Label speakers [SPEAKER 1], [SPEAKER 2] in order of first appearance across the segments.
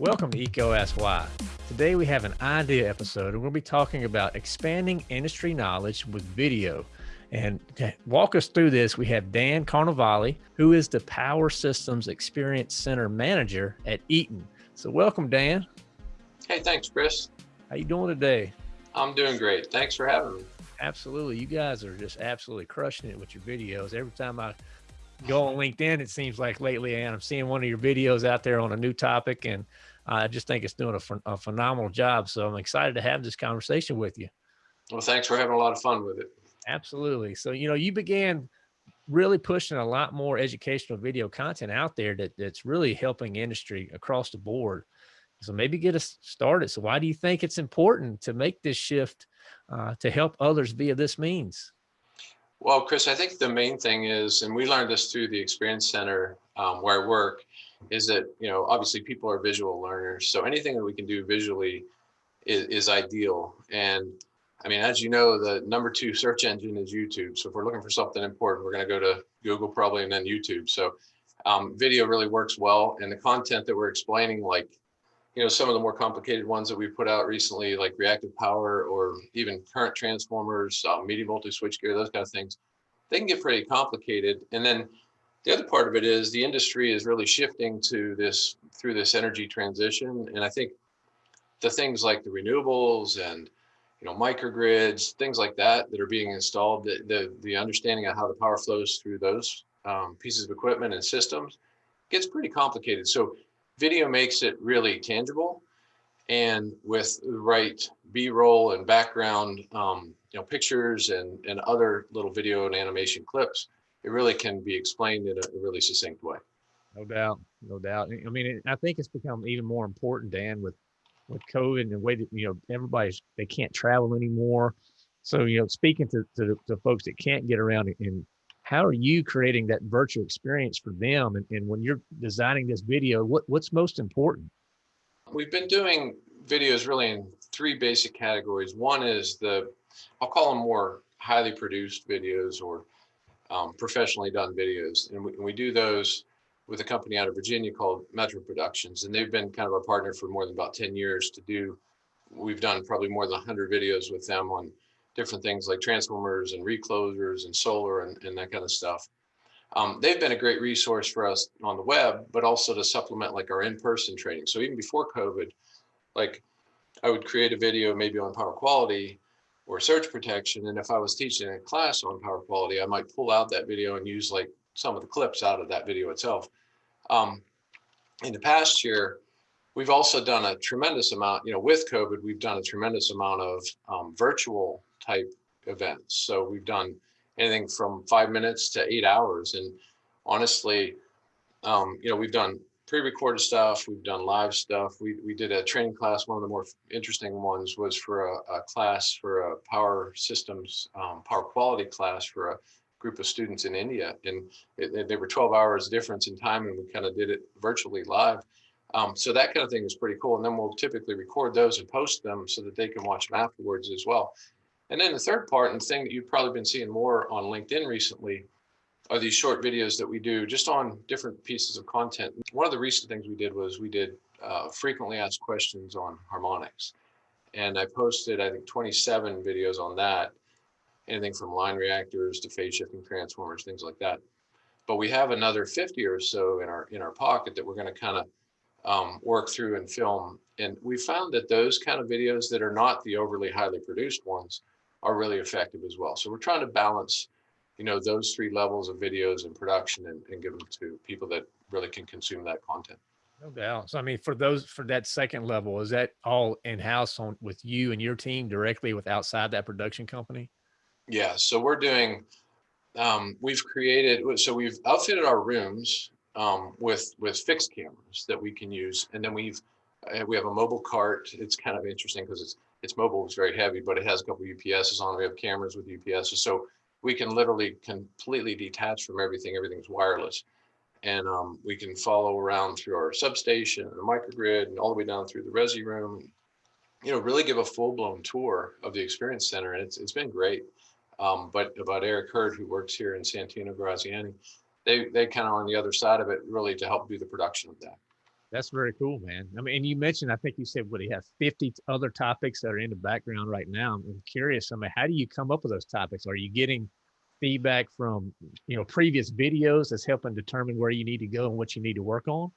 [SPEAKER 1] Welcome to Why. Today we have an idea episode and we'll be talking about expanding industry knowledge with video. And to walk us through this, we have Dan Carnevale, who is the Power Systems Experience Center Manager at Eaton. So welcome, Dan.
[SPEAKER 2] Hey, thanks, Chris.
[SPEAKER 1] How you doing today?
[SPEAKER 2] I'm doing great. Thanks for having me.
[SPEAKER 1] Absolutely. You guys are just absolutely crushing it with your videos. Every time I go on mm-hmm. LinkedIn, it seems like lately, and I'm seeing one of your videos out there on a new topic and I just think it's doing a, a phenomenal job. So I'm excited to have this conversation with you.
[SPEAKER 2] Well, thanks for having a lot of fun with it.
[SPEAKER 1] Absolutely. So, you know, you began really pushing a lot more educational video content out there that, that's really helping industry across the board. So maybe get us started. So why do you think it's important to make this shift uh, to help others via this means?
[SPEAKER 2] Well, Chris, I think the main thing is, and we learned this through the Experience Center um, where I work, is that, you know, obviously people are visual learners. So anything that we can do visually is, is ideal. And I mean, as you know, the number two search engine is YouTube. So if we're looking for something important, we're going to go to Google probably and then YouTube. So um, video really works well. And the content that we're explaining, like, you know, some of the more complicated ones that we put out recently, like reactive power or even current transformers, uh, medium voltage switchgear, those kind of things, they can get pretty complicated. And then the other part of it is the industry is really shifting to this through this energy transition. And I think the things like the renewables and you know microgrids, things like that that are being installed, the the, the understanding of how the power flows through those um, pieces of equipment and systems gets pretty complicated. So video makes it really tangible and with the right b-roll and background um, you know pictures and and other little video and animation clips it really can be explained in a really succinct way.
[SPEAKER 1] No doubt, no doubt. I mean, I think it's become even more important, Dan, with with COVID and the way that you know everybody's they can't travel anymore. So you know, speaking to to, to folks that can't get around, and how are you creating that virtual experience for them? And, and when you're designing this video, what what's most important?
[SPEAKER 2] We've been doing videos really in three basic categories. One is the I'll call them more highly produced videos or um, professionally done videos. And we, and we do those with a company out of Virginia called Metro Productions. And they've been kind of our partner for more than about 10 years to do, we've done probably more than 100 videos with them on different things like transformers and reclosers and solar and, and that kind of stuff. Um, they've been a great resource for us on the web, but also to supplement like our in-person training. So even before COVID, like I would create a video maybe on power quality or surge protection. And if I was teaching a class on power quality, I might pull out that video and use like some of the clips out of that video itself. Um, in the past year, we've also done a tremendous amount, you know, with COVID, we've done a tremendous amount of um, virtual type events. So we've done anything from five minutes to eight hours. And honestly, um, you know, we've done pre-recorded stuff. We've done live stuff. We, we did a training class. One of the more interesting ones was for a, a class for a power systems, um, power quality class for a group of students in India. And it, it, there were 12 hours difference in time and we kind of did it virtually live. Um, so that kind of thing is pretty cool. And then we'll typically record those and post them so that they can watch them afterwards as well. And then the third part and thing that you've probably been seeing more on LinkedIn recently are these short videos that we do just on different pieces of content. One of the recent things we did was we did uh, frequently asked questions on harmonics. And I posted, I think, 27 videos on that, anything from line reactors to phase shifting transformers, things like that. But we have another 50 or so in our in our pocket that we're going to kind of um, work through and film. And we found that those kind of videos that are not the overly highly produced ones are really effective as well. So we're trying to balance you know, those three levels of videos and production and, and give them to people that really can consume that content.
[SPEAKER 1] No doubt. So, I mean, for those, for that second level, is that all in-house on with you and your team directly with outside that production company?
[SPEAKER 2] Yeah. So we're doing, um, we've created, so we've outfitted our rooms um, with, with fixed cameras that we can use. And then we've, uh, we have a mobile cart. It's kind of interesting because it's, it's mobile, it's very heavy, but it has a couple UPSs on it. We have cameras with UPSs. So we can literally completely detach from everything. Everything's wireless. And um, we can follow around through our substation and the microgrid and all the way down through the resi room. You know, really give a full blown tour of the experience center. And it's, it's been great. Um, but about Eric Hurd, who works here in Santino Graziani, they, they kind of on the other side of it, really to help do the production of that.
[SPEAKER 1] That's very cool, man. I mean, and you mentioned, I think you said, what, he have 50 other topics that are in the background right now. I'm curious, I mean, how do you come up with those topics? Are you getting feedback from, you know, previous videos that's helping determine where you need to go and what you need to work on?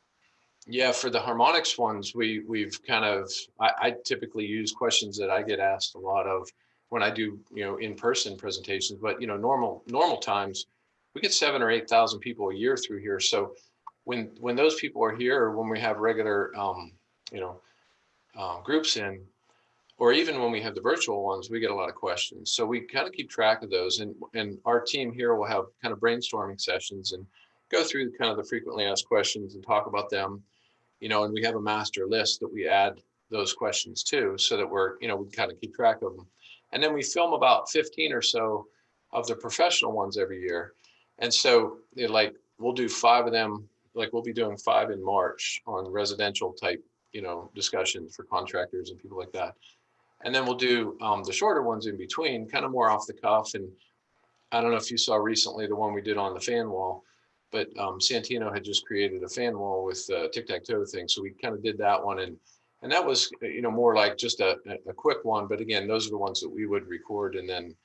[SPEAKER 2] Yeah, for the harmonics ones, we, we've kind of, I, I typically use questions that I get asked a lot of when I do, you know, in-person presentations, but you know, normal, normal times, we get seven or 8,000 people a year through here. So when, when those people are here, or when we have regular, um, you know, uh, groups in, or even when we have the virtual ones, we get a lot of questions. So we kind of keep track of those and, and our team here will have kind of brainstorming sessions and go through kind of the frequently asked questions and talk about them you know, and we have a master list that we add those questions to so that we're, you know, we kind of keep track of them. And then we film about 15 or so of the professional ones every year. And so it, like, we'll do five of them, like we'll be doing five in March on residential type, you know, discussions for contractors and people like that. And then we'll do um, the shorter ones in between, kind of more off the cuff. And I don't know if you saw recently the one we did on the fan wall but um, Santino had just created a fan wall with uh, tic-tac-toe thing. So we kind of did that one. And, and that was, you know, more like just a, a quick one. But again, those are the ones that we would record. And then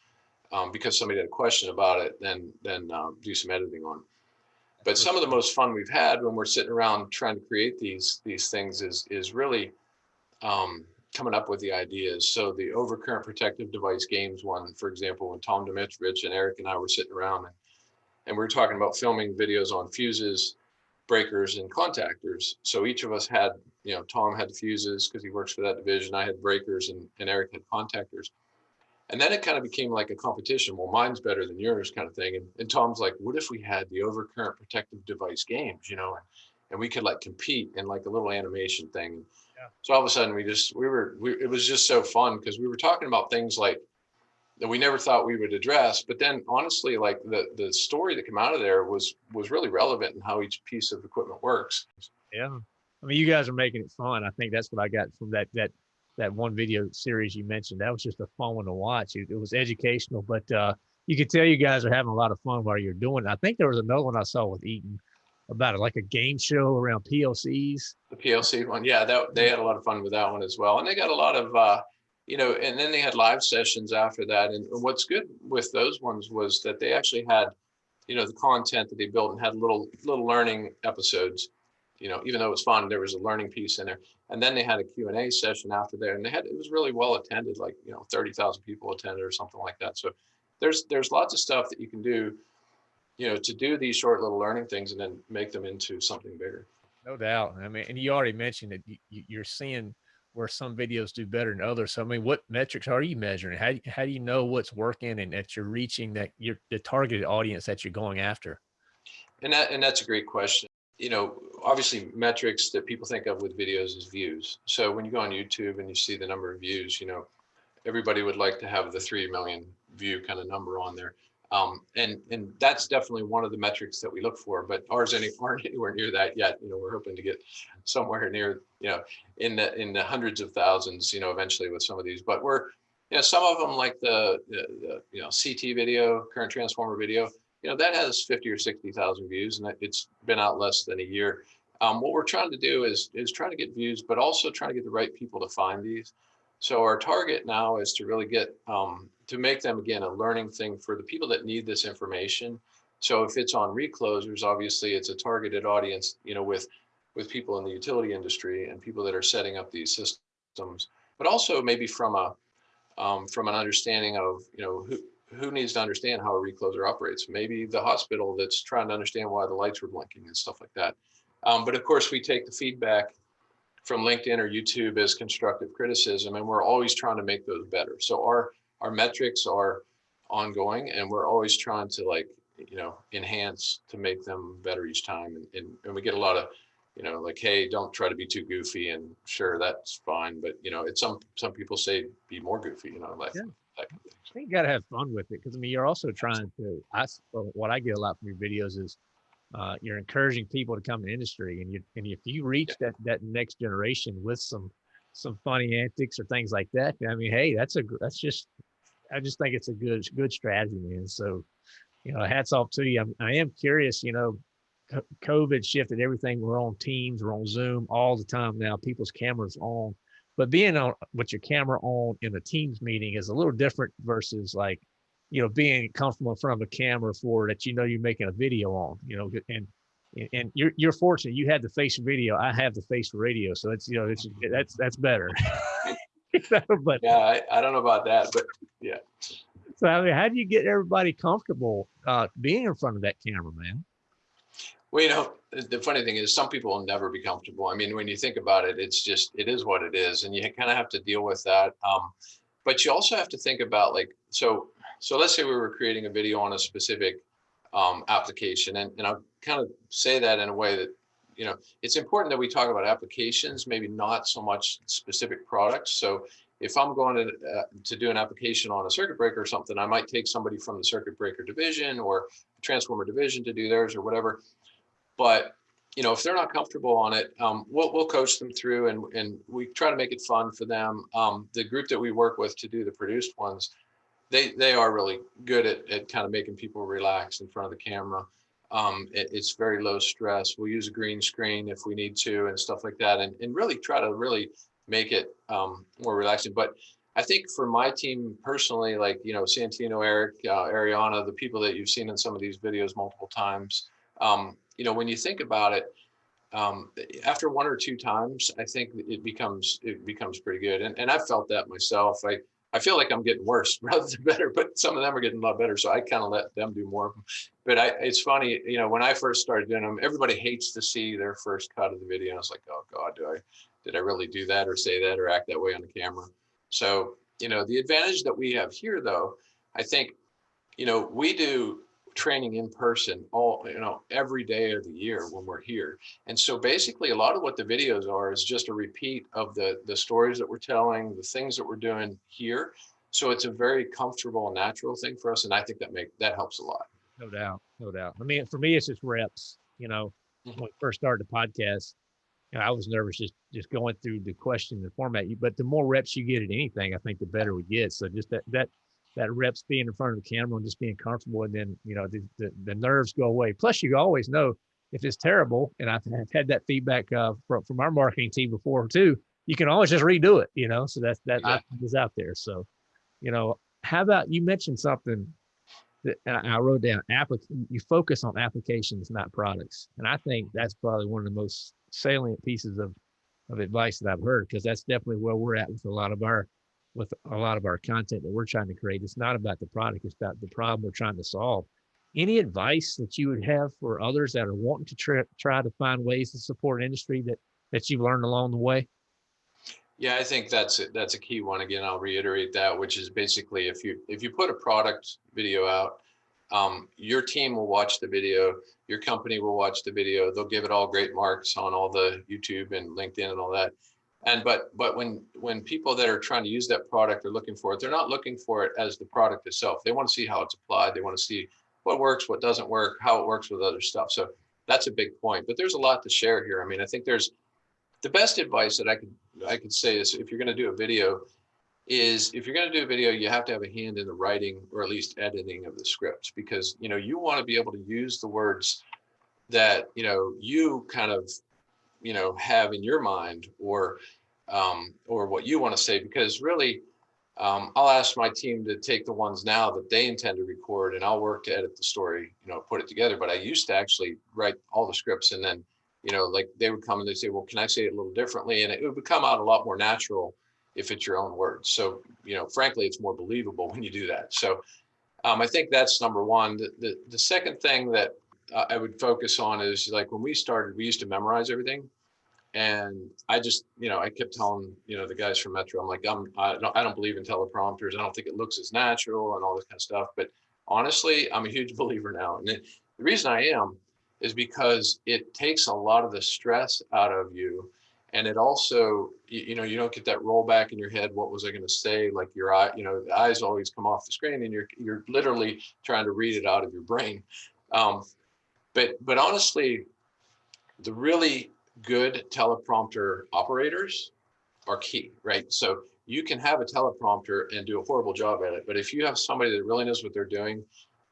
[SPEAKER 2] um, because somebody had a question about it, then, then um, do some editing on. But some of the most fun we've had when we're sitting around trying to create these, these things is, is really um, coming up with the ideas. So the overcurrent protective device games one, for example, when Tom Dimitrovich and Eric and I were sitting around and and we are talking about filming videos on fuses, breakers, and contactors. So each of us had, you know, Tom had fuses because he works for that division. I had breakers and, and Eric had contactors. And then it kind of became like a competition. Well, mine's better than yours kind of thing. And, and Tom's like, what if we had the overcurrent protective device games, you know, and, and we could like compete in like a little animation thing.
[SPEAKER 1] Yeah.
[SPEAKER 2] So all of a sudden we just, we were, we, it was just so fun because we were talking about things like that we never thought we would address. But then honestly, like the, the story that came out of there was, was really relevant in how each piece of equipment works.
[SPEAKER 1] Yeah. I mean, you guys are making it fun. I think that's what I got from that, that, that one video series you mentioned. That was just a fun one to watch. It, it was educational, but, uh, you could tell you guys are having a lot of fun while you're doing it. I think there was another one I saw with Eaton about it, like a game show around PLCs.
[SPEAKER 2] The PLC one. Yeah, that, they had a lot of fun with that one as well. And they got a lot of, uh, you know, and then they had live sessions after that. And what's good with those ones was that they actually had, you know, the content that they built and had little little learning episodes. You know, even though it was fun, there was a learning piece in there. And then they had a Q and A session after there, and they had it was really well attended, like you know, thirty thousand people attended or something like that. So there's there's lots of stuff that you can do, you know, to do these short little learning things and then make them into something bigger.
[SPEAKER 1] No doubt. I mean, and you already mentioned that you, you're seeing where some videos do better than others. So I mean, what metrics are you measuring? How how do you know what's working and that you're reaching that you're the targeted audience that you're going after?
[SPEAKER 2] And that and that's a great question. You know, obviously metrics that people think of with videos is views. So when you go on YouTube and you see the number of views, you know, everybody would like to have the 3 million view kind of number on there. Um, and and that's definitely one of the metrics that we look for, but ours any, aren't anywhere near that yet. You know, we're hoping to get somewhere near, you know, in the in the hundreds of thousands, you know, eventually with some of these. But we're, you know, some of them like the, the, the you know CT video, current transformer video, you know, that has 50 or 60,000 views, and it's been out less than a year. Um, what we're trying to do is is trying to get views, but also trying to get the right people to find these. So our target now is to really get um, to make them again a learning thing for the people that need this information. So if it's on reclosers, obviously it's a targeted audience, you know, with with people in the utility industry and people that are setting up these systems, but also maybe from a um, from an understanding of you know who who needs to understand how a recloser operates. Maybe the hospital that's trying to understand why the lights were blinking and stuff like that. Um, but of course, we take the feedback from LinkedIn or YouTube as constructive criticism, and we're always trying to make those better. So our our metrics are ongoing, and we're always trying to like you know enhance to make them better each time. And, and, and we get a lot of you know like hey don't try to be too goofy and sure that's fine but you know it's some some people say be more goofy you know like
[SPEAKER 1] Yeah.
[SPEAKER 2] That kind of thing.
[SPEAKER 1] I think you got to have fun with it because I mean you're also trying to. I what I get a lot from your videos is uh, you're encouraging people to come to industry, and you and if you reach that that next generation with some some funny antics or things like that, I mean, hey, that's a that's just I just think it's a good, good strategy, man. So, you know, hats off to you. I'm, I am curious, you know, COVID shifted everything. We're on Teams, we're on Zoom all the time now. People's cameras on, but being on with your camera on in a Teams meeting is a little different versus like, you know, being comfortable in front of a camera for that you know you're making a video on, you know, and and- you're you're fortunate you had the face video. I have the face radio, so it's you know it's that's that's better. You know, but
[SPEAKER 2] Yeah, I, I don't know about that, but yeah.
[SPEAKER 1] so I mean, how do you get everybody comfortable uh, being in front of that camera, man?
[SPEAKER 2] Well, you know, the- funny thing is some people will never be comfortable. I mean, when you think about it, it's just, it is what it is and you kind of have to deal with that. Um, but you also have to think about like, so, so let's say we were creating a video on a specific um, application and, and I'll kind of say that in a way that, you know, it's important that we talk about applications, maybe not so much specific products. So if I'm going to, uh, to do an application on a circuit breaker or something, I might take somebody from the circuit breaker division or transformer division to do theirs or whatever. But, you know, if they're not comfortable on it, um, we'll, we'll coach them through and, and we try to make it fun for them. Um, the group that we work with to do the produced ones, they, they are really good at, at kind of making people relax in front of the camera. Um, it- it's very low stress. We'll use a green screen if we need to and stuff like that and, and really try to really make it, um, more relaxing. But I think for my team personally, like, you know, Santino, Eric, uh, Ariana, the people that you've seen in some of these videos multiple times, um, you know, when you think about it, um, after one or two times, I think it becomes, it becomes pretty good. And, and I've felt that myself. I, I feel like I'm getting worse rather than better, but some of them are getting a lot better. So I kind of let them do more. But I, it's funny, you know, when I first started doing them, everybody hates to see their first cut of the video. I was like, oh God, do I, did I really do that or say that or act that way on the camera? So, you know, the advantage that we have here though, I think, you know, we do training in person all, you know, every day of the year when we're here. And so basically a lot of what the videos are is just a repeat of the, the stories that we're telling, the things that we're doing here. So it's a very comfortable and natural thing for us. And I think that make, that helps a lot.
[SPEAKER 1] No doubt, no doubt. I mean, for me, it's just reps. You know,
[SPEAKER 2] Mhm.
[SPEAKER 1] when we first started the podcast, you know, I was nervous just just going through the question, the format. You, but the more reps you get at anything, I think the better we get. So just that that that reps being in front of the camera and just being comfortable, and then you know the the, the nerves go away. Plus, you always know if it's terrible, and I've I've had that feedback uh, from from our marketing team before too. You can always just redo it, you know. So that's that
[SPEAKER 2] Yeah.
[SPEAKER 1] is out there. So, you know, how about you mentioned something that I wrote down applic you focus on applications, not products. And I think that's probably one of the most salient pieces of of advice that I've heard because that's definitely where we're at with a lot of our with a lot of our content that we're trying to create. It's not about the product, it's about the problem we're trying to solve. Any advice that you would have for others that are wanting to try, try to find ways to support industry that that you've learned along the way?
[SPEAKER 2] Yeah, I think that's, a- that's a key one. Again, I'll reiterate that, which is basically if you, if you put a product video out, um, your team will watch the video, your company will watch the video, they'll give it all great marks on all the YouTube and LinkedIn and all that. And but, but when, when people that are trying to use that product are looking for it, they're not looking for it as the product itself. They want to see how it's applied. They want to see what works, what doesn't work, how it works with other stuff. So that's a big point, but there's a lot to share here. I mean, I think there's, the best advice that I could I could say is if you're going to do a video, is if you're going to do a video, you have to have a hand in the writing or at least editing of the scripts because you know you want to be able to use the words that you know you kind of you know have in your mind or um, or what you want to say because really um, I'll ask my team to take the ones now that they intend to record and I'll work to edit the story, you know, put it together. But I used to actually write all the scripts and then you know, like they would come and they say, well, can I say it a little differently? And it would come out a lot more natural if it's your own words. So, you know, frankly, it's more believable when you do that. So um, I think that's number one. The, the, the second thing that I would focus on is like when we started, we used to memorize everything. And I just, you know, I kept telling, you know, the guys from Metro, I'm like, I'm, I don't, I don't believe in teleprompters. I don't think it looks as natural and all this kind of stuff. But honestly, I'm a huge believer now. And it, the reason I am is because it takes a lot of the stress out of you. And it also, you, you know, you don't get that rollback in your head. What was I going to say? Like your eye, you know, the eyes always come off the screen and you're, you're literally trying to read it out of your brain. Um, but, but honestly, the really good teleprompter operators are key, right? So you can have a teleprompter and do a horrible job at it. But if you have somebody that really knows what they're doing,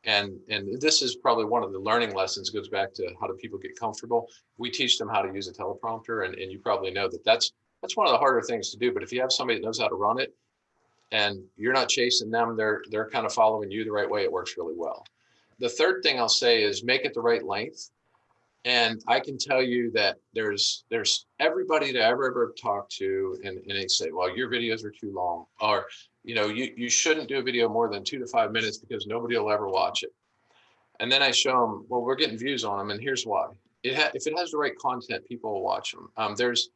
[SPEAKER 2] and and this is probably one of the learning lessons goes back to how do people get comfortable. We teach them how to use a teleprompter, and, and you probably know that that's that's one of the harder things to do. But if you have somebody that knows how to run it, and you're not chasing them, they're they're kind of following you the right way. It works really well. The third thing I'll say is make it the right length. And I can tell you that there's there's everybody that I ever ever talked to, and, and they say, well, your videos are too long, or you know, you, you shouldn't do a video more than two to five minutes because nobody will ever watch it. And then I show them, well, we're getting views on them, and here's why. It if it has the right content, people will watch them. Um, there's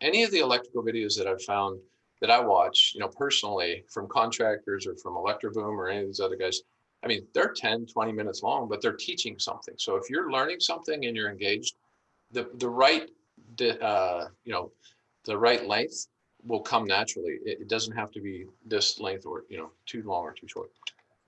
[SPEAKER 2] any of the electrical videos that I've found that I watch, you know, personally from contractors or from Electroboom or any of these other guys, I mean, they're 10, 20 minutes long, but they're teaching something. So if you're learning something and you're engaged, the, the right, uh, you know, the right length will come naturally. It, it, doesn't have to be this length or, you know, too long or too short.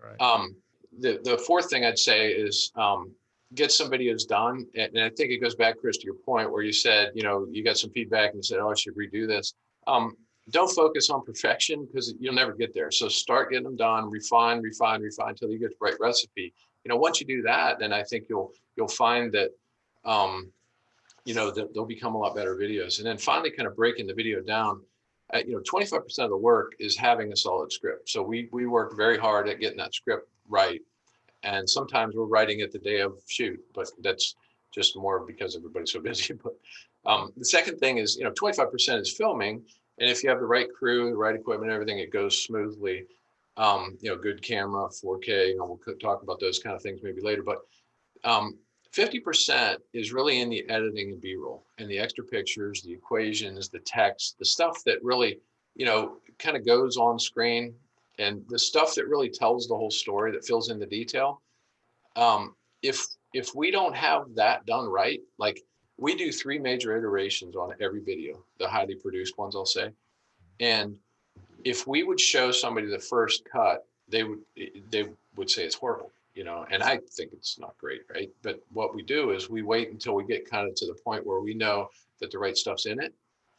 [SPEAKER 1] Right.
[SPEAKER 2] Um, the, the fourth thing I'd say is um, get some videos done. And, and I think it goes back, Chris, to your point where you said, you know, you got some feedback and you said, oh, I should redo this. Um, don't focus on perfection because you'll never get there. So start getting them done, refine, refine, refine until you get the right recipe. You know, once you do that, then I think you'll you'll find that um, you know that they'll become a lot better videos. And then finally, kind of breaking the video down. Uh, you know, 25% of the work is having a solid script. So we we work very hard at getting that script right. And sometimes we're writing it the day of shoot, but that's just more because everybody's so busy. But um, the second thing is, you know, 25% is filming and if you have the right crew, the right equipment, everything, it goes smoothly. Um, you know, good camera, 4K, you know, we'll talk about those kind of things maybe later, but um, 50% is really in the editing and B-roll and the extra pictures, the equations, the text, the stuff that really, you know, kind of goes on screen and the stuff that really tells the whole story that fills in the detail. Um, if if we don't have that done right, like we do three major iterations on every video, the highly produced ones, I'll say. And if we would show somebody the first cut, they would they would say it's horrible, you know, and I think it's not great, right? But what we do is we wait until we get kind of to the point where we know that the right stuff's in it,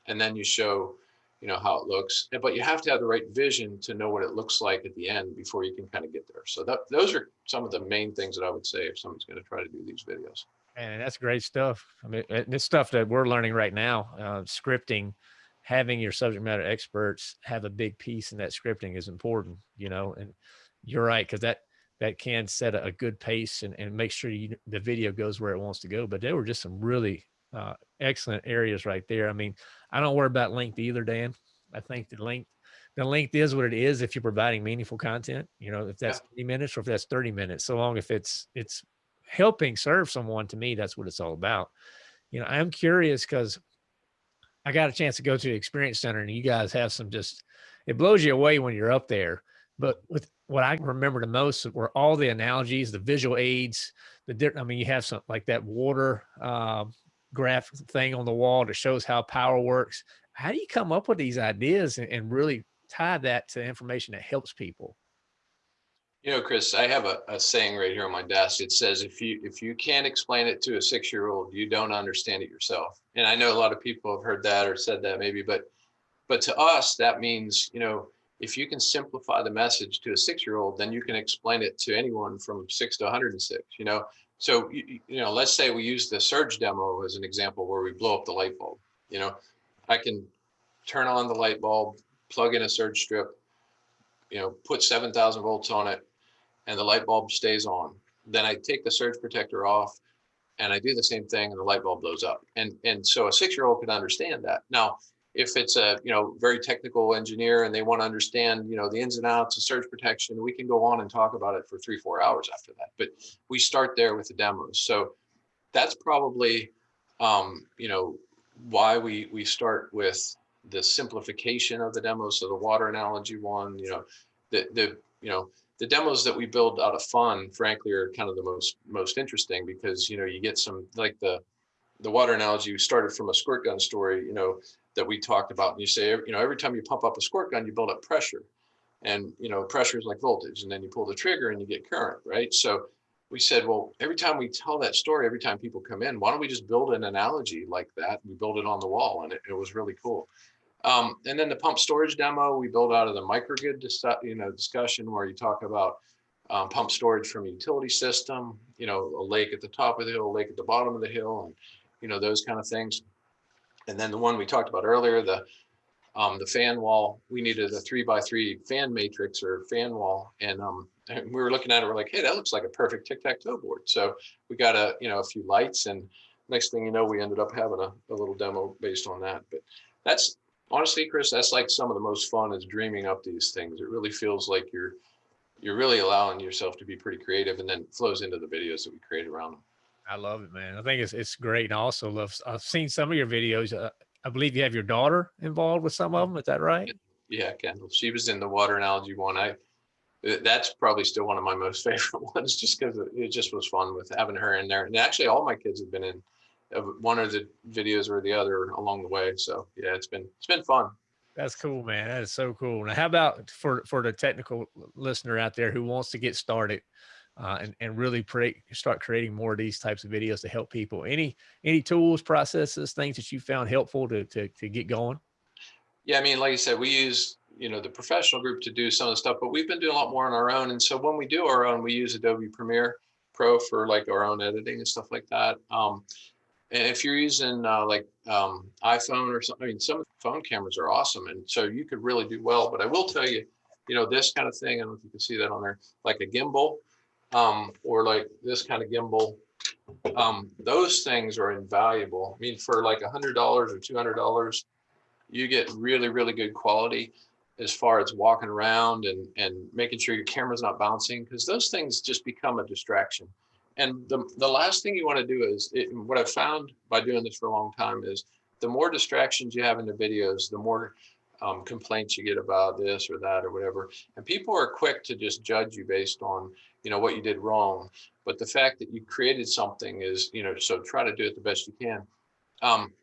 [SPEAKER 2] and then you show, you know, how it looks. But you have to have the right vision to know what it looks like at the end before you can kind of get there. So that those are some of the main things that I would say if somebody's going to try to do these videos.
[SPEAKER 1] And that's great stuff. I mean, this stuff that we're learning right now, uh, scripting, having your subject matter experts have a big piece in that scripting is important, you know, and you're right. Cause that, that can set a, a good pace and, and make sure you, the video goes where it wants to go. But there were just some really uh, excellent areas right there. I mean, I don't worry about length either, Dan. I think the length, the length is what it is if you're providing meaningful content, you know, if that's yeah. 30 minutes or if that's 30 minutes, so long if it's, it's helping serve someone to me that's what it's all about. You know i'm curious because i got a chance to go to the experience center and you guys have some just it blows you away when you're up there but with what i remember the most were all the analogies the visual aids the i mean you have something like that water um, graph thing on the wall that shows how power works. How do you come up with these ideas and, and really tie that to information that helps people
[SPEAKER 2] you know, Chris, I have a, a saying right here on my desk. It says, if you if you can't explain it to a six-year-old, you don't understand it yourself. And I know a lot of people have heard that or said that maybe, but but to us, that means, you know, if you can simplify the message to a six-year-old, then you can explain it to anyone from six to 106, you know? So, you, you know, let's say we use the surge demo as an example where we blow up the light bulb, you know, I can turn on the light bulb, plug in a surge strip, you know, put 7,000 volts on it, and the light bulb stays on. Then I take the surge protector off and I do the same thing and the light bulb blows up. And, and so a six-year-old can understand that. Now, if it's a, you know, very technical engineer and they want to understand, you know, the ins and outs of surge protection, we can go on and talk about it for three, four hours after that. But we start there with the demos. So that's probably, um, you know, why we, we start with the simplification of the demos. So the water analogy one, you know, the, the, you know, the demos that we build out of fun, frankly, are kind of the most most interesting because you know you get some like the the water analogy started from a squirt gun story, you know, that we talked about. And you say, you know, every time you pump up a squirt gun, you build up pressure, and you know, pressure is like voltage, and then you pull the trigger and you get current, right? So we said, well, every time we tell that story, every time people come in, why don't we just build an analogy like that? We build it on the wall, and it, it was really cool. Um, and then the pump storage demo, we built out of the microgrid, you know, discussion where you talk about um, pump storage from a utility system, you know, a lake at the top of the hill, a lake at the bottom of the hill, and, you know, those kind of things. And then the one we talked about earlier, the, um, the fan wall, we needed a three by three fan matrix or fan wall. And, um, and we were looking at it, we're like, hey, that looks like a perfect tic-tac-toe board. So we got a, you know, a few lights and next thing you know, we ended up having a, a little demo based on that. But that's honestly, Chris, that's like some of the most fun is dreaming up these things. It really feels like you're, you're really allowing yourself to be pretty creative and then flows into the videos that we create around them.
[SPEAKER 1] I love it, man. I think it's it's great. And I also love. I've seen some of your videos. Uh, I believe you have your daughter involved with some of them. Is that right?
[SPEAKER 2] Yeah, Kendall, she was in the water analogy one. I, that's probably still one of my most favorite ones, just because it just was fun with having her in there. And actually, all my kids have been in uh, one of the videos or the other along the way. So yeah, it's been it's been fun.
[SPEAKER 1] That's cool, man. That is so cool. Now, how about for for the technical listener out there who wants to get started uh, and and really start creating more of these types of videos to help people? Any any tools, processes, things that you found helpful to to to get going?
[SPEAKER 2] Yeah, I mean, like I said, we use you know the professional group to do some of the stuff, but we've been doing a lot more on our own. And so when we do our own, we use Adobe Premiere Pro for like our own editing and stuff like that. Um, and if you're using uh, like um, iPhone or something, I mean, some phone cameras are awesome, and so you could really do well. But I will tell you, you know, this kind of thing. I don't know if you can see that on there, like a gimbal, um, or like this kind of gimbal. Um, those things are invaluable. I mean, for like a hundred dollars or two hundred dollars, you get really, really good quality as far as walking around and and making sure your camera's not bouncing because those things just become a distraction. And the, the last thing you want to do is it, what I've found by doing this for a long time is the more distractions you have in the videos, the more um, complaints you get about this or that or whatever. And people are quick to just judge you based on, you know, what you did wrong. But the fact that you created something is, you know, so try to do it the best you can. Um,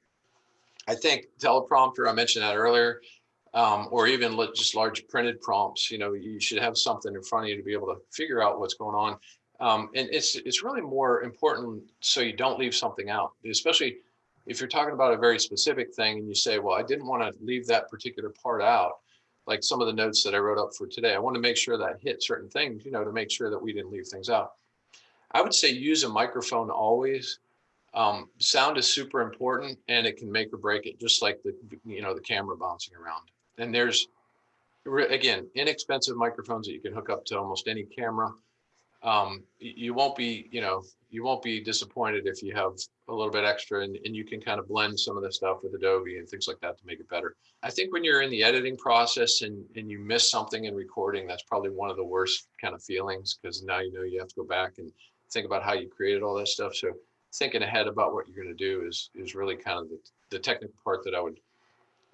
[SPEAKER 2] I think teleprompter, I mentioned that earlier, um, or even just large printed prompts, you know, you should have something in front of you to be able to figure out what's going on. Um, and it's it's really more important so you don't leave something out, especially if you're talking about a very specific thing and you say, well, I didn't want to leave that particular part out, like some of the notes that I wrote up for today. I want to make sure that hit certain things, you know, to make sure that we didn't leave things out. I would say use a microphone always. Um, sound is super important and it can make or break it, just like the you know the camera bouncing around. And there's again inexpensive microphones that you can hook up to almost any camera um, you won't be, you know, you won't be disappointed if you have a little bit extra and, and you can kind of blend some of the stuff with Adobe and things like that to make it better. I think when you're in the editing process and, and you miss something in recording, that's probably one of the worst kind of feelings because now you know you have to go back and think about how you created all that stuff. So thinking ahead about what you're going to do is is really kind of the, the technical part that I would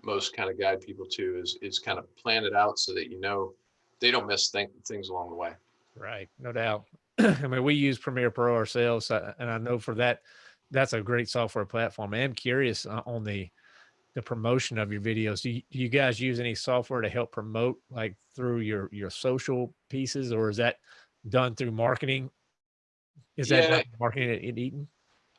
[SPEAKER 2] most kind of guide people to is is kind of plan it out so that you know they don't miss think, things along the way.
[SPEAKER 1] Right, no doubt. I mean, we use Premiere Pro ourselves, uh, and I know for that, that's a great software platform. I am curious uh, on the the promotion of your videos. Do you, do you guys use any software to help promote, like through your your social pieces, or is that done through marketing? Is that
[SPEAKER 2] Yeah.
[SPEAKER 1] through marketing at, at Eaton?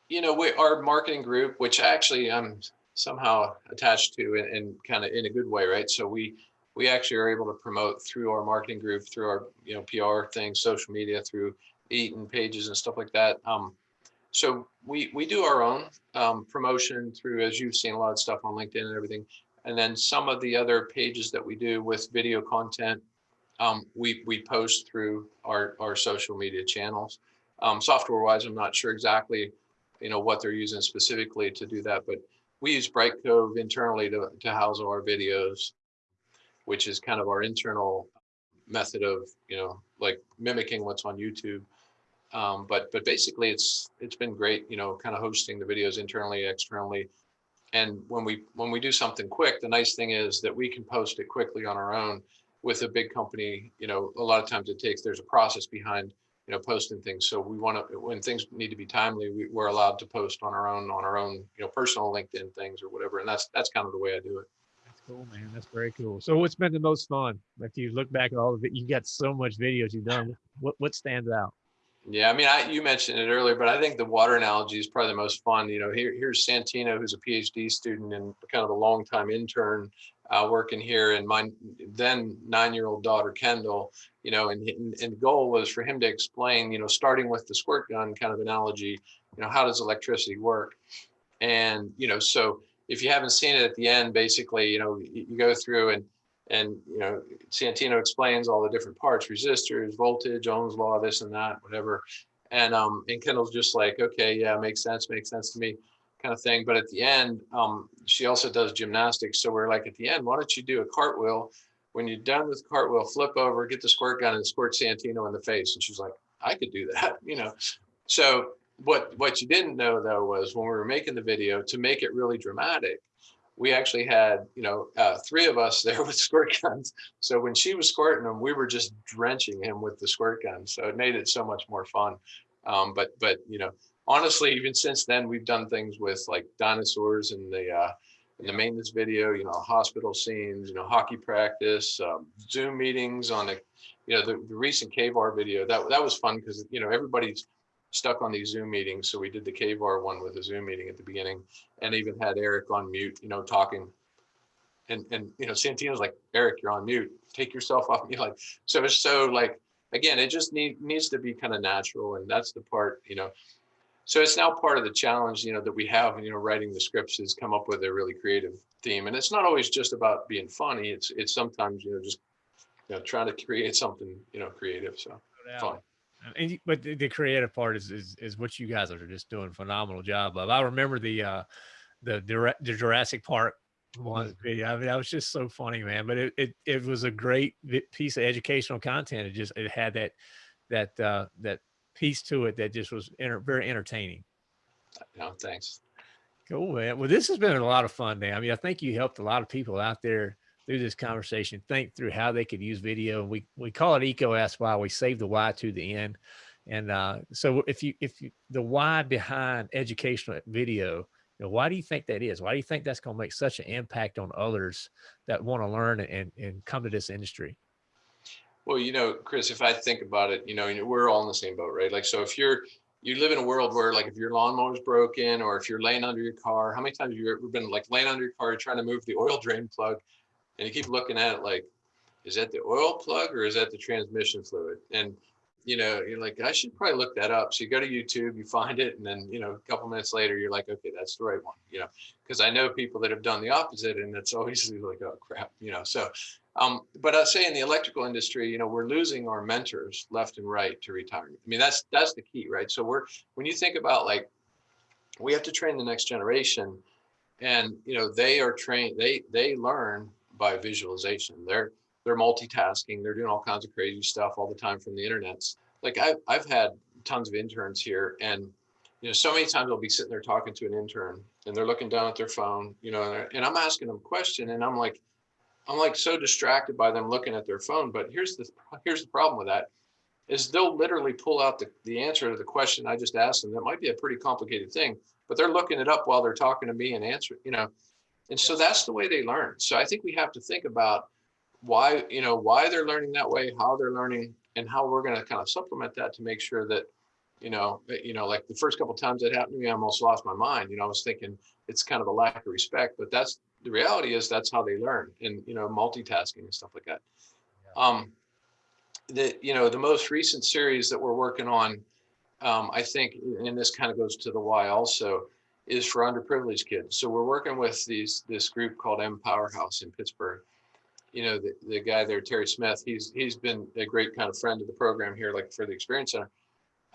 [SPEAKER 2] you know, we, our marketing group, which actually I'm somehow attached to and, and kind of in a good way, right? So we we actually are able to promote through our marketing group, through our you know PR things, social media, through Eaton pages and stuff like that. Um, so we we do our own um, promotion through, as you've seen a lot of stuff on LinkedIn and everything, and then some of the other pages that we do with video content, um, we we post through our our social media channels. Um, software wise, I'm not sure exactly you know, what they're using specifically to do that. But we use Brightcove internally to, to house our videos, which is kind of our internal method of, you know, like mimicking what's on YouTube. Um, but but basically it's it's been great, you know, kind of hosting the videos internally, externally. And when we when we do something quick, the nice thing is that we can post it quickly on our own with a big company, you know, a lot of times it takes there's a process behind you know, posting things. So we want to, when things need to be timely, we, we're allowed to post on our own, on our own, you know, personal LinkedIn things or whatever. And that's, that's kind of the way I do it.
[SPEAKER 1] Cool, man. That's very cool. So, what's been the most fun? If you look back at all of it, you got so much videos you've done. What what stands out?
[SPEAKER 2] Yeah, I mean, I, you mentioned it earlier, but I think the water analogy is probably the most fun. You know, here, here's Santino, who's a PhD student and kind of a longtime intern uh, working here, and my then nine-year-old daughter Kendall. You know, and, and and the goal was for him to explain, you know, starting with the squirt gun kind of analogy. You know, how does electricity work? And you know, so if you haven't seen it at the end, basically, you know, you, go through and and you know santino explains all the different parts resistors voltage ohm's law this and that whatever. And um and kendall's just like okay yeah makes sense makes sense to me kind of thing. But at the end um she also does gymnastics. So we're like at the end why don't you do a cartwheel? When you're done with cartwheel flip over get the squirt gun and squirt santino in the face. And she's like i could do that you know? So what what you didn't know though was when we were making the video to make it really dramatic we actually had, you know, uh, three of us there with squirt guns. So when she was squirting him, we were just drenching him with the squirt gun. So it made it so much more fun. Um, but, but, you know, honestly, even since then, we've done things with like dinosaurs and the, uh, in the maintenance video, you know, hospital scenes, you know, hockey practice, um, Zoom meetings on the, you know, the, the recent KVAR video, that, that was fun because, you know, everybody's stuck on these Zoom meetings. So we did the KVAR one with a Zoom meeting at the beginning and even had Eric on mute, you know, talking. And, and, you know, Santino's like, Eric, you're on mute, take yourself off. You like, so it's so like, again, it just need, needs to be kind of natural. And that's the part, you know, so it's now part of the challenge, you know, that we have, you know, writing the scripts is come up with a really creative theme. And it's not always just about being funny. It's, it's sometimes, you know, just, you know, trying to create something, you know, creative. So fun.
[SPEAKER 1] And but the, the creative part is, is is what you guys are just doing a phenomenal job of. I remember the uh the the, the Jurassic Park one video. I mean, that was just so funny, man. But it it it was a great piece of educational content. It just it had that that uh that piece to it that just was enter, very entertaining.
[SPEAKER 2] No, thanks.
[SPEAKER 1] Cool, man. Well, this has been a lot of fun, man. I mean, I think you helped a lot of people out there through this conversation, think through how they could use video. We we call it Eco Ask Why. We save the why to the end. And uh, so if you if you the why behind educational video, you know, why do you think that is? Why do you think that's going to make such an impact on others that want to learn and and come to this industry?
[SPEAKER 2] Well, you know, Chris, if I think about it, you know, we're all in the same boat, right? Like, so if you're you live in a world where like if your lawnmower's broken or if you're laying under your car, how many times have you ever been like laying under your car trying to move the oil drain plug and you keep looking at it like, is that the oil plug or is that the transmission fluid? And you know, you're like, I should probably look that up. So you go to YouTube, you find it, and then you know, a couple minutes later, you're like, okay, that's the right one. You know, because I know people that have done the opposite, and it's always like, oh crap, you know. So, um, but I say in the electrical industry, you know, we're losing our mentors left and right to retirement. I mean, that's that's the key, right? So we're when you think about like, we have to train the next generation, and you know, they are trained, they they learn by visualization. They're they're multitasking. They're doing all kinds of crazy stuff all the time from the internet. Like I've I've had tons of interns here, and you know, so many times I'll be sitting there talking to an intern, and they're looking down at their phone, you know, and I'm asking them a question, and I'm like, I'm like so distracted by them looking at their phone. But here's the here's the problem with that is they'll literally pull out the, the answer to the question I just asked them. That might be a pretty complicated thing, but they're looking it up while they're talking to me and answering, you know, and so that's the way they learn. So I think we have to think about why, you know, why they're learning that way, how they're learning, and how we're going to kind of supplement that to make sure that, you know, you know, like the first couple times that happened to me, I almost lost my mind. You know, I was thinking it's kind of a lack of respect, but that's the reality is that's how they learn and, you know, multitasking and stuff like that. Um, the, you know, the most recent series that we're working on, um, I think, and this kind of goes to the why also, is for underprivileged kids. So we're working with these this group called M Powerhouse in Pittsburgh. You know, the, the guy there, Terry Smith, he's he's been a great kind of friend of the program here, like for the Experience Center.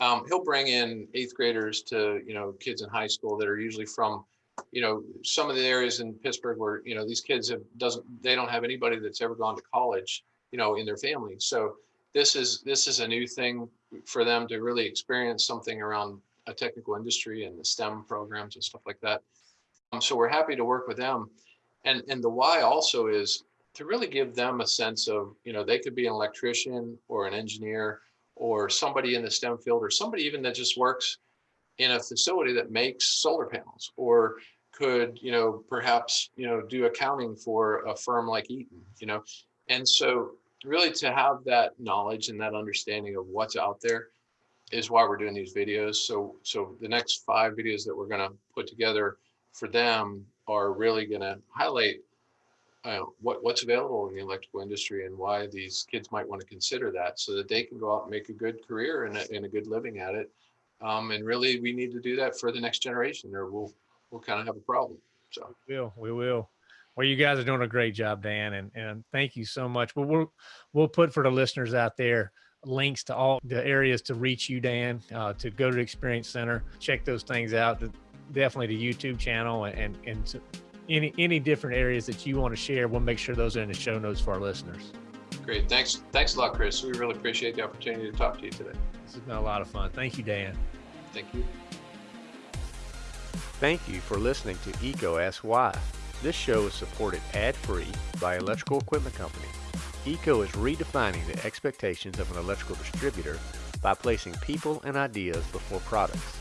[SPEAKER 2] Um, he'll bring in eighth graders to, you know, kids in high school that are usually from, you know, some of the areas in Pittsburgh where, you know, these kids have doesn't they don't have anybody that's ever gone to college, you know, in their family. So this is this is a new thing for them to really experience something around a technical industry and the STEM programs and stuff like that. Um, so we're happy to work with them. And, and the why also is to really give them a sense of, you know, they could be an electrician or an engineer or somebody in the STEM field or somebody even that just works in a facility that makes solar panels or could, you know, perhaps, you know, do accounting for a firm like Eaton, you know. And so really to have that knowledge and that understanding of what's out there is why we're doing these videos. So, so the next five videos that we're gonna put together for them are really gonna highlight uh, what, what's available in the electrical industry and why these kids might want to consider that so that they can go out and make a good career and a, and a good living at it. Um, and really, we need to do that for the next generation or we'll, we'll kind of have a problem. So.
[SPEAKER 1] We will. We will. Well, you guys are doing a great job, Dan, and and thank you so much. But we'll we'll put for the listeners out there links to all the areas to reach you, Dan, uh, to go to the Experience Center, check those things out. The, definitely the YouTube channel and and to any any different areas that you want to share. We'll make sure those are in the show notes for our listeners.
[SPEAKER 2] Great. Thanks. Thanks a lot, Chris. We really appreciate the opportunity to talk to you today.
[SPEAKER 1] This has been a lot of fun. Thank you, Dan.
[SPEAKER 2] Thank you.
[SPEAKER 3] Thank you for listening to EECO Asks Why. This show is supported ad-free by Electrical Equipment Company. EECO is redefining the expectations of an electrical distributor by placing people and ideas before products.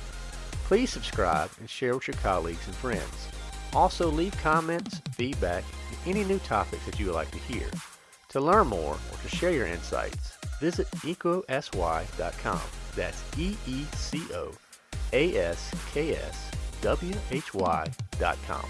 [SPEAKER 3] Please subscribe and share with your colleagues and friends. Also leave comments, feedback, and any new topics that you would like to hear. To learn more or to share your insights, visit eecoaskswhy.com. That's E-E-C-O A-S-K-S W-H-Y.com.